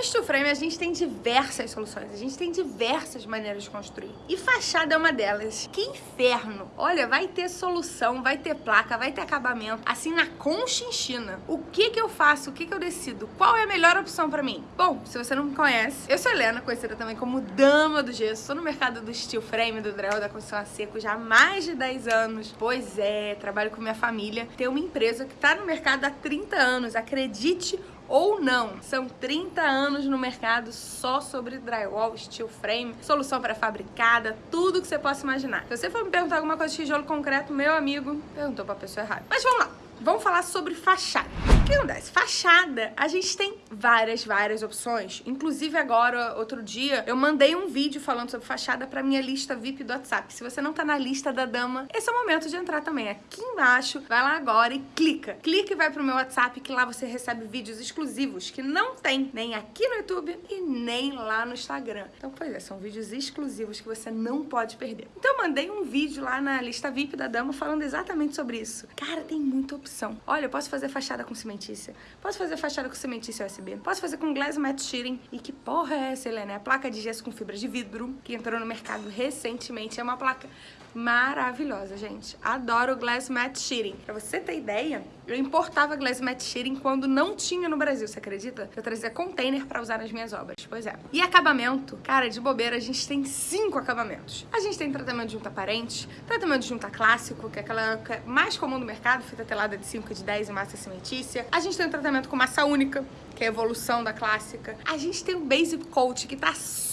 No steel frame a gente tem diversas soluções, a gente tem diversas maneiras de construir. E fachada é uma delas. Que inferno! Olha, vai ter solução, vai ter placa, vai ter acabamento, assim na conchinchina. O que que eu faço? O que que eu decido? Qual é a melhor opção pra mim? Bom, se você não me conhece, eu sou Helena, conhecida também como Dama do Gesso. Sou no mercado do steel frame, do drywall, da construção a seco já há mais de 10 anos. Pois é, trabalho com minha família. Tem uma empresa que tá no mercado há 30 anos, acredite ou não. São 30 anos no mercado só sobre drywall, steel frame, solução pré-fabricada, tudo que você possa imaginar. Se você for me perguntar alguma coisa de tijolo concreto, meu amigo, perguntou pra pessoa errada. Mas vamos lá. Vamos falar sobre fachada. Que acontece? Fachada, a gente tem várias, várias opções. Inclusive agora, outro dia, eu mandei um vídeo falando sobre fachada pra minha lista VIP do WhatsApp. Se você não tá na lista da dama, esse é o momento de entrar também. Aqui embaixo, vai lá agora e clica. Clica e vai pro meu WhatsApp, que lá você recebe vídeos exclusivos que não tem nem aqui no YouTube e nem lá no Instagram. Então, pois é, são vídeos exclusivos que você não pode perder. Então, eu mandei um vídeo lá na lista VIP da dama falando exatamente sobre isso. Cara, tem muita opção. Olha, eu posso fazer fachada com posso fazer fachada com cimentícia USB, posso fazer com glass matte shearing. E que porra é essa, Helena? É a placa de gesso com fibra de vidro, que entrou no mercado recentemente. É uma placa maravilhosa, gente. Adoro Glass Matte Shearing. Pra você ter ideia, eu importava Glass Matte Shearing quando não tinha no Brasil, você acredita? Eu trazia container pra usar nas minhas obras, pois é. E acabamento? Cara, de bobeira, a gente tem cinco acabamentos. A gente tem tratamento de junta aparente, tratamento de junta clássico, que é aquela é mais comum do mercado, fita telada de 5 de 10 e massa cimentícia. A gente tem um tratamento com massa única, que é a evolução da clássica. A gente tem o Basic Coat, que tá super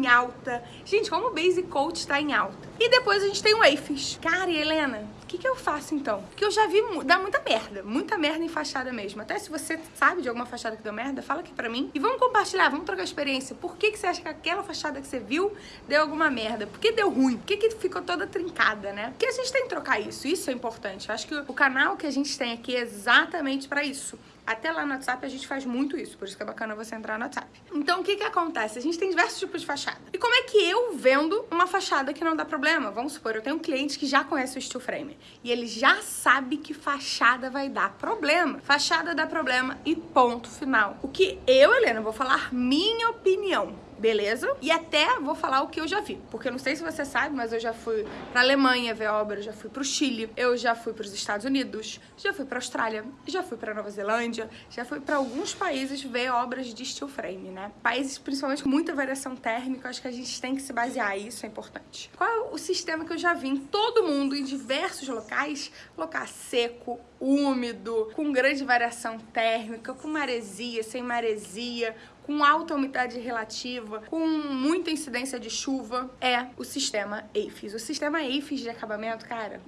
em alta. Gente, como o Basic Coat tá em alta. E depois a gente tem o AFIS. Cara, e Helena, o que, que eu faço então? Porque eu já vi dar muita merda, muita merda em fachada mesmo. Até se você sabe de alguma fachada que deu merda, fala aqui pra mim. E vamos compartilhar, vamos trocar experiência. Por que, que você acha que aquela fachada que você viu deu alguma merda? Por que deu ruim? Por que, que ficou toda trincada, né? Porque a gente tem que trocar isso, isso é importante. Eu acho que o canal que a gente tem aqui é exatamente pra isso até lá no WhatsApp a gente faz muito isso, por isso que é bacana você entrar no WhatsApp. Então o que que acontece? A gente tem diversos tipos de fachada. E como é que eu vendo uma fachada que não dá problema? Vamos supor, eu tenho um cliente que já conhece o steel frame e ele já sabe que fachada vai dar problema. Fachada dá problema e ponto final. O que eu, Helena, vou falar minha opinião beleza? E até vou falar o que eu já vi, porque eu não sei se você sabe, mas eu já fui pra Alemanha ver obra, já fui pro Chile, eu já fui pros Estados Unidos, já fui pra Austrália, já fui pra Nova Zelândia, já fui pra alguns países ver obras de steel frame, né? Países principalmente com muita variação térmica, acho que a gente tem que se basear, isso é importante. Qual é o sistema que eu já vi em todo mundo, em diversos locais? Local seco, úmido, com grande variação térmica, com maresia, sem maresia, com alta umidade relativa, com muita incidência de chuva, é o sistema AFIS. O sistema AFIS de acabamento, cara,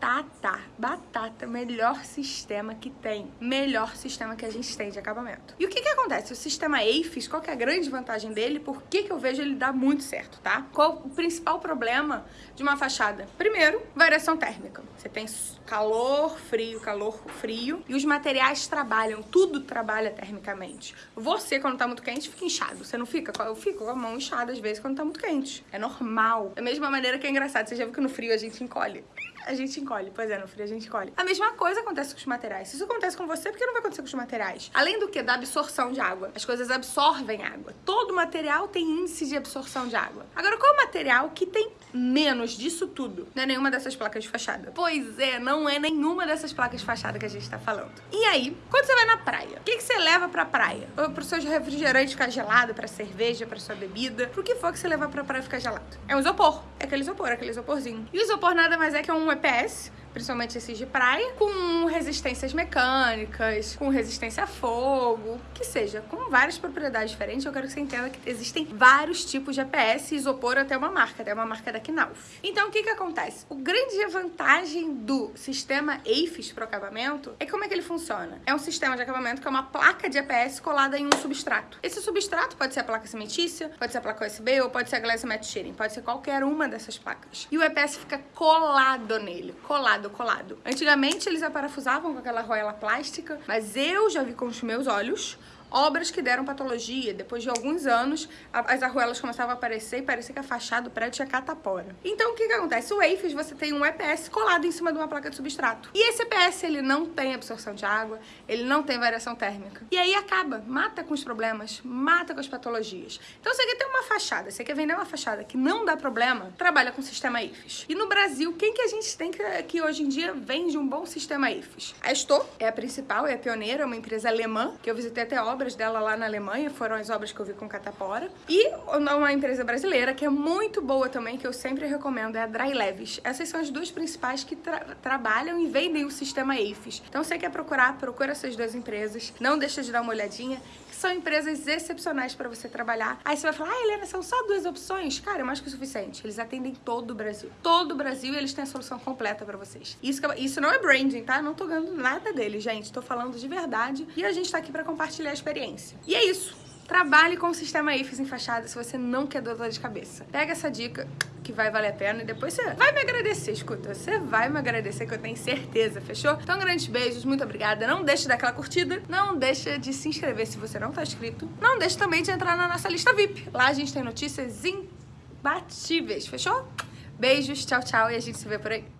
batata, batata, melhor sistema que tem, melhor sistema que a gente tem de acabamento. E o que que acontece? O sistema AFIS, qual que é a grande vantagem dele? Por que que eu vejo ele dar muito certo, tá? Qual o principal problema de uma fachada? Primeiro, variação térmica. Você tem calor, frio, calor, frio, e os materiais trabalham, tudo trabalha termicamente. Você, quando tá muito quente, fica inchado. Você não fica? Eu fico com a mão inchada às vezes quando tá muito quente. É normal. Da mesma maneira que é engraçado. Você já viu que no frio a gente encolhe? A gente encolhe. Pois é, no frio a gente encolhe. A mesma coisa acontece com os materiais. Se isso acontece com você, por que não vai acontecer com os materiais? Além do que? Da absorção de água. As coisas absorvem água. Todo material tem índice de absorção de água. Agora, qual é o material que tem menos disso tudo? Não é nenhuma dessas placas de fachada. Pois é, não é nenhuma dessas placas de fachada que a gente tá falando. E aí, quando você vai na praia, o que, que você leva pra praia? Ou pro seu refrigerante ficar gelado, pra cerveja, pra sua bebida? Pro que for que você levar pra praia ficar gelado? É um isopor. É aquele isopor, aquele isoporzinho. E o isopor nada mais é que um EPS, principalmente esses de praia, com resistências mecânicas, com resistência a fogo, que seja, com várias propriedades diferentes. Eu quero que você entenda que existem vários tipos de EPS e isopor até uma marca, até uma marca da Knauf. Então, o que que acontece? O grande vantagem do sistema AFIS para o acabamento é como é que ele funciona. É um sistema de acabamento que é uma placa de EPS colada em um substrato. Esse substrato pode ser a placa cimentícia, pode ser a placa USB ou pode ser a glass matte shearing, pode ser qualquer uma dessas placas. E o EPS fica colado nele, colado colado, colado. Antigamente eles aparafusavam com aquela roela plástica, mas eu já vi com os meus olhos obras que deram patologia. Depois de alguns anos, as arruelas começavam a aparecer e parecia que a fachada do prédio tinha catapora. Então, o que que acontece? O EIFES, você tem um EPS colado em cima de uma placa de substrato. E esse EPS, ele não tem absorção de água, ele não tem variação térmica. E aí acaba, mata com os problemas, mata com as patologias. Então, você quer ter uma fachada, você quer vender uma fachada que não dá problema, trabalha com o sistema IFES. E no Brasil, quem que a gente tem que, que hoje em dia vende um bom sistema IFES? A Sto é a principal, é a pioneira, é uma empresa alemã, que eu visitei até obras dela lá na Alemanha, foram as obras que eu vi com catapora. E uma empresa brasileira que é muito boa também, que eu sempre recomendo, é a Dry Leves. Essas são as duas principais que tra trabalham e vendem o sistema IFES. Então, você quer procurar, procura essas duas empresas. Não deixa de dar uma olhadinha, que são empresas excepcionais para você trabalhar. Aí você vai falar, ah, Helena, são só duas opções? Cara, é mais que o suficiente. Eles atendem todo o Brasil. Todo o Brasil e eles têm a solução completa para vocês. Isso, isso não é branding, tá? Não tô ganhando nada deles, gente. Tô falando de verdade e a gente tá aqui para compartilhar a experiência. E é isso. Trabalhe com o sistema IFES em fachada se você não quer dor de cabeça. Pega essa dica que vai valer a pena e depois você vai me agradecer, escuta. Você vai me agradecer que eu tenho certeza, fechou? Então, grandes beijos, muito obrigada. Não deixe de dar aquela curtida, não deixe de se inscrever se você não tá inscrito. Não deixe também de entrar na nossa lista VIP. Lá a gente tem notícias imbatíveis, fechou? Beijos, tchau, tchau e a gente se vê por aí.